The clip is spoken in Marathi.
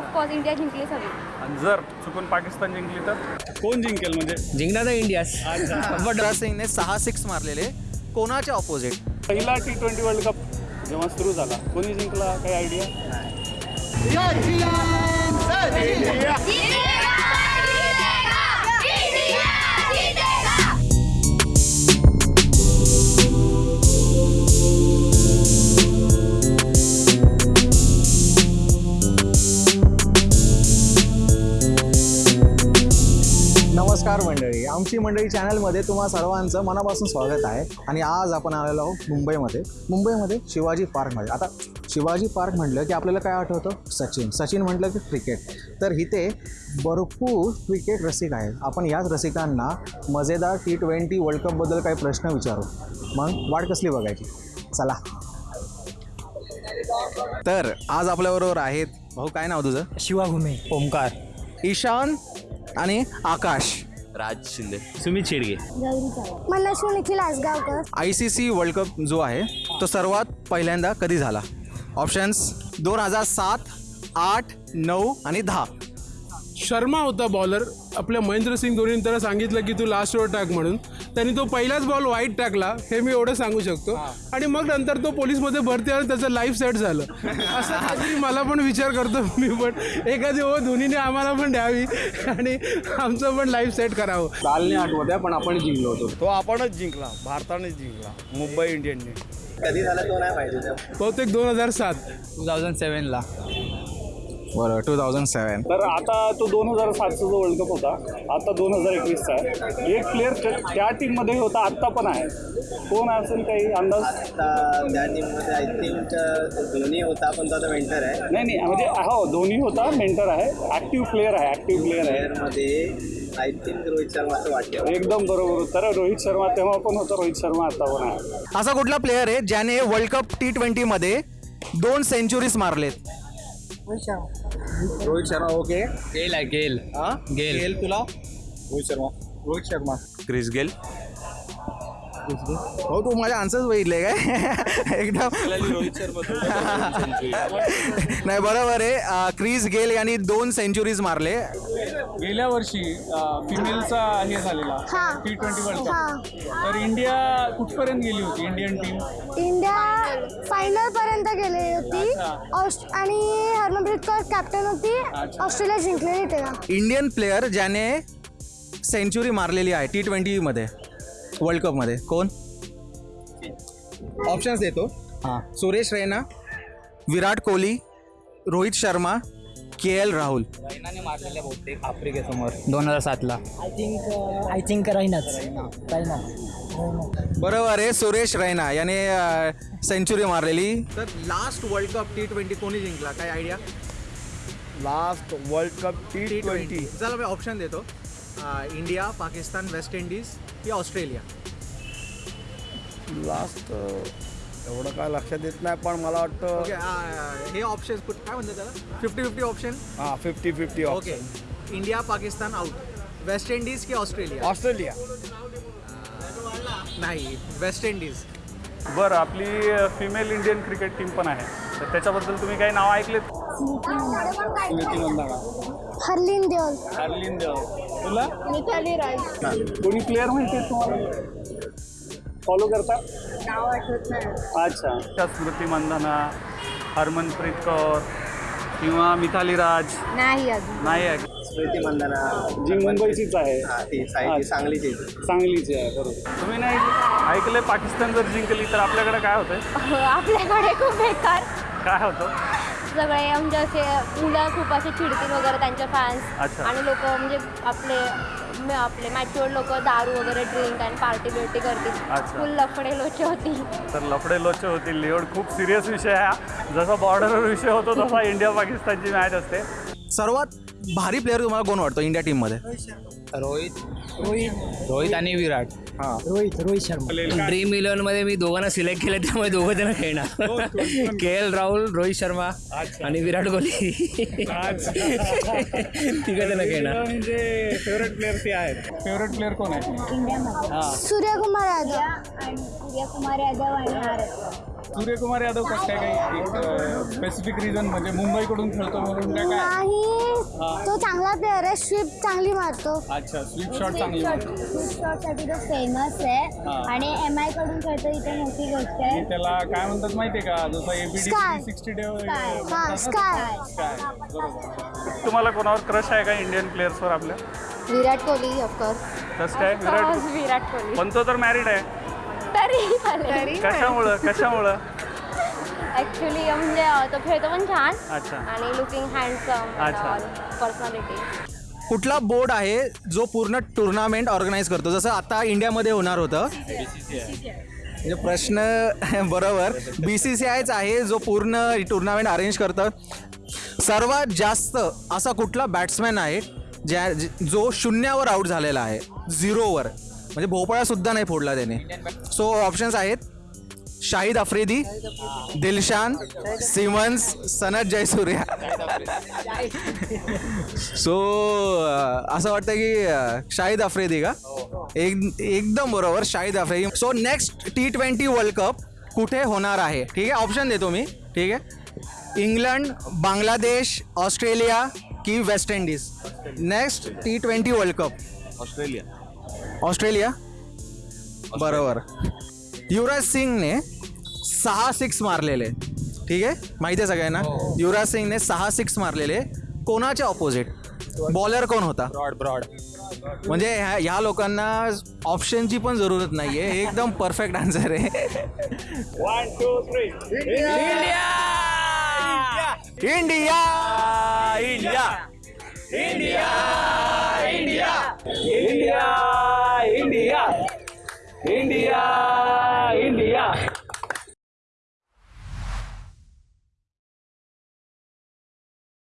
ऑफकोर्स इंडिया जिंकलीच हवी आणि जर चुकून पाकिस्तान जिंकली तर? कोण जिंकेल म्हणजे? जिंकणार तर इंडियाच युवराज सिंगने सहा सिक्स मारलेले. कोणाच्या ऑपोजिट पहिला टी ट्वेंटी वर्ल्ड कप जेव्हा सुरू झाला कोणी जिंकला? काही आयडिया नमस्कार मंडळी. आमची मंडळी चॅनलमध्ये तुम्हा सर्वांचं मनापासून स्वागत आहे. आणि आज आपण आलेलो आहोत मुंबईमध्ये. मुंबईमध्ये शिवाजी पार्कमध्ये. आता शिवाजी पार्क म्हटलं की आपल्याला काय आठवतं? सचिन. सचिन म्हटलं की क्रिकेट. तर इथे भरपूर क्रिकेट रसिक आहेत. आपण याच रसिकांना मजेदार टी ट्वेंटी वर्ल्ड कपबद्दल काही प्रश्न विचारू. मग वाट कसली बघायची? चला. तर आज आपल्याबरोबर आहेत. भाऊ काय नाव तुझं? शिवा घुमे. ओमकार ईशान आणि Akash. Raj Shinde. Sumit Shedge. Manasvi Nikhil Asgaonkar I C C world cup जो आहे तो सर्वात पहिल्यांदा कधी झाला? ऑप्शन्स दोन हजार सात आठ नऊ आणि दहा. शर्मा होता बॉलर आपल्या महेंद्र सिंग धोनीने त्याला सांगितलं की तू लास्ट ओव्हर टाक म्हणून. त्यांनी तो पहिलाच बॉल वाईट टाकला हे मी एवढं सांगू शकतो. आणि मग नंतर तो पोलीसमध्ये भरती आला त्याचं लाईफ सेट झालं. असं काहीतरी मला पण विचार करतो मी पण एखादी ओव्हर धोनीने आम्हाला पण द्यावी आणि आमचं पण लाईफ सेट करावं. काल नाही आठवत आहे पण आपण जिंकलो होतो. तो आपणच जिंकला भारतानेच जिंकला मुंबई इंडियनने बहुतेक दोन हजार सात. टू थाउजंड सेवनला बरं टू थाउजंड सेवन तर आता तो दोन हजार सातचा जो वर्ल्ड कप होता आता दोन हजार एकवीसचा आहे. एक प्लेअर त्या टीममध्ये होता आत्ता पण आहे. कोण असेल काही अंदाज? आता त्या टीममध्ये आय थिंक धोनी होता पण तो आता मेंटर आहे. नाही नाही म्हणजे हो धोनी होता मेंटर आहे. ॲक्टिव्ह प्लेअर आहे ॲक्टिव्ह प्लेअर आहे. प्लेअरमध्ये आय थिंक रोहित शर्मा असं वाटतं. एकदम बरोबर तर रोहित शर्मा तेव्हा पण होता रोहित शर्मा आता पण आहे. असा कुठला प्लेअर आहे ज्याने वर्ल्ड कप टी ट्वेंटीमध्ये दोन सेंचुरीज मारलेत? रोहित शर्मा ओके. गेल आहे गेल. गेल. गेल तुला? रोहित शर्मा. रोहित शर्मा. Chris Gayle. हो तू माझ्या आन्सर्स बघितले काय एकदम। रोहित शर्मा नाही बरोबर आहे. क्रिस गेल यांनी दोन सेंचुरीज मारले. गेल्या वर्षी फिमेलचा हे झालेला हा. टी ट्वेंटी वर्ल्ड हा. कप तर इंडिया कुठपर्यंत गेली होती? इंडियन टीम इंडिया फायनल पर्यंत गेली होती. ऑस्ट- आणि हरमनप्रीत कौर कॅप्टन होती. ऑस्ट्रेलिया जिंकलेली तेव्हा. इंडियन प्लेअर ज्याने सेंचुरी मारलेली आहे टी ट्वेंटीमध्ये वर्ल्ड कपमध्ये कोण? ऑप्शन्स देतो. हां. Suresh Raina Virat Kohli Rohit Sharma K L Rahul. मारलेल्या बहुतेक आफ्रिकेसमोर. दोन हजार सातला. आय थिंक आय थिंक राहीनाच राहीना बरोबर आहे सुरेश रैना. याने सेंचुरी मारलेली. तर last world cup T twenty कोणी जिंकला? काय idea last world cup T twenty चला मी ऑप्शन देतो. इंडिया पाकिस्तान वेस्ट इंडिज की ऑस्ट्रेलिया. लास्ट एवढं काय लक्षात येत नाही पण मला वाटतं ओके हे ऑप्शन काय म्हणतात त्याला? फिफ्टी फिफ्टी ऑप्शन हां fifty fifty okay India Pakistan out West Indies की ऑस्ट्रेलिया? ऑस्ट्रेलिया. नाही वेस्ट इंडिज. बरं आपली फिमेल इंडियन क्रिकेट टीम पण आहे. तर त्याच्याबद्दल तुम्ही काही नाव ऐकलेत? स्मृती मंदाना हरलीन देओल. हार्लिन तुला? मिताली राज कोणी प्लेअर माहिती आहे तुम्हाला? फॉलो करता? नाव आठवत नाही. अच्छा. त्या स्मृती मंदाना हरमनप्रीत कौर किंवा मिथाली राज? नाही अजून. नाही आहे. स्मृती मंदाना. जी मुंबईचीच आहे. हा ती साई ती सांगलीची सांगलीची आहे बरोबर. तुम्ही नाही ऐकले? पाकिस्तान जर जिंकली तर आपल्याकडे काय होतंय? आपल्याकडे खूप बेकार. काय होतं सगळे म्हणजे असे मुलं खूप असे चिडतील वगैरे त्यांचे फॅन्स अच्छा. आणि लोक म्हणजे आपले म- आपले मॅच्युअर्ड लोक दारू वगैरे ड्रिंक आणि पार्टी बिर्टी करतील अच्छा. फुल लफडे लोचे होतील तर लफडे लोचे होतील एवढ खूप सिरियस विषय आहे हा. जसा बॉर्डरवर विषय होतो तसा इंडिया पाकिस्तानची मॅच असते सर्वात भारी प्लेअर तुम्हाला कोण वाटतो इंडिया टीममध्ये रोहित. रोहित. रोहित आणि विराट. हां. रोहित रोहित शर्मा. ड्रीम इलेव्हनमध्ये मी दोघांना सिलेक्ट केलं त्यामुळे दोघं जण खेळणार. के एल राहुल रोहित शर्मा आणि विराट कोहली. तिघं जण खेळणार. म्हणजे फेवरेट प्लेअर ते आहेत. फेवरेट प्लेअर कोण आहे सूर्यकुमार यादव. आणि सूर्यकुमार यादव आणि आर सूर्यकुमार यादव कसं काय काही एक स्पेसिफिक रिझन म्हणजे मुंबईकडून खेळतो म्हणून काय काय? नाही तो चांगला प्लेअर आहे स्वीप चांगली मारतो. अच्छा स्वीप शॉट चांगली मारतो. साठी तो फेमस आहे. आणि एम आयकडून खेळतो इथे मोठी गोष्ट आहे. आणि त्याला काय म्हणतात माहितीये का? जसं A B D. Sixty day हा स्काय तुम्हाला कोणावर क्रश आहे का इंडियन प्लेयर्सवर आपल्या? विराट कोहली ऑफकोर्स कसं काय विराट. विराट कोहली. पण तो तर मॅरिड आहे. तरी कशामुळं? कशामुळं? ऍक्च्युली म्हणजे तो खेळतो पण छान. अच्छा. आणि लुकिंग हँडसम अच्छा. पर्सनॅलिटी कुठला बोर्ड आहे जो पूर्ण टुर्नामेंट ऑर्गनाईज करतो? जसं आता इंडियामध्ये होणार होतं. म्हणजे प्रश्न बरोबर. बी सी सी आयच आहे जो पूर्ण टुर्नामेंट अरेंज करतं. सर्वात जास्त असा कुठला बॅट्समॅन आहे ज्या ज- जो शून्यावर आऊट झालेला आहे? झिरोवर म्हणजे भोपळासुद्धा नाही फोडला त्याने. सो ऑप्शन्स आहेत. शाहिद आफ्रिदी दिलशान सिमन्स सनत जयसूर्या. सो असं वाटतं की शाहिद आफ्रिदी का? एक एकदम बरोबर Shahid Afridi so next T twenty world cup कुठे होणार आहे? ठीक आहे ऑप्शन देतो मी. ठीक आहे. इंग्लंड बांगलादेश ऑस्ट्रेलिया की West Indies? Next T twenty world cup Australia. Australia? बरोबर. युवराज सिंगने सहा सिक्स मारलेले. ठीक आहे? माहिती आहे सगळ्यांना? युवराज सिंगने सहा सिक्स मारलेले. कोणाच्या ऑपोजिट बॉलर कोण होता? ब्रॉड ब्रॉड म्हणजे ह्या ह्या लोकांना ऑप्शनची पण जरूरत नाही आहे. एकदम परफेक्ट आन्सर आहे वन टू थ्री इंडिया